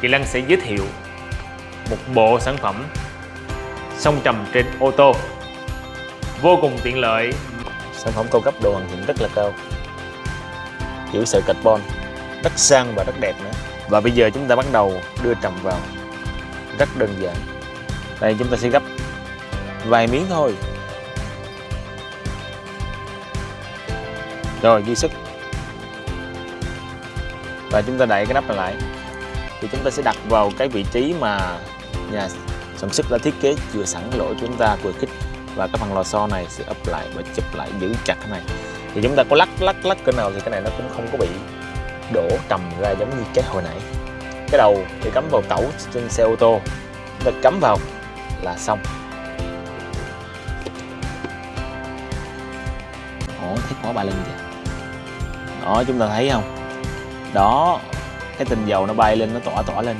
Kỳ Lăng sẽ giới thiệu một bộ sản phẩm song trầm trên ô tô. Vô cùng tiện lợi. Sản phẩm cao cấp độ hoàn thiện rất là cao. Kiểu sợi carbon, rất sang và rất đẹp nữa. Và bây giờ chúng ta bắt đầu đưa trầm vào rất đơn giản. Đây, chúng ta sẽ gấp vài miếng thôi. Rồi dư sức. Và chúng ta đậy cái nắp này lại thì chúng ta sẽ đặt vào cái vị trí mà nhà sản xuất đã thiết kế vừa sẵn lỗ chúng ta vừa khích và cái phần lò xo này sẽ ấp lại và chụp lại giữ chặt cái này. Thì chúng ta có lắc lắc lắc cỡ nào thì cái này nó cũng không có bị đổ trầm ra giống như cái hồi nãy. Cái đầu thì cắm vào cẩu trên xe ô tô. Chúng ta cắm vào là xong. Ổ thấy khó ba lưng kìa đó, chúng ta thấy không? Đó cái tinh dầu nó bay lên nó tỏa tỏa lên.